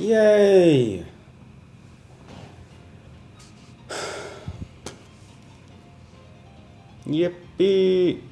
Yay! Yippee!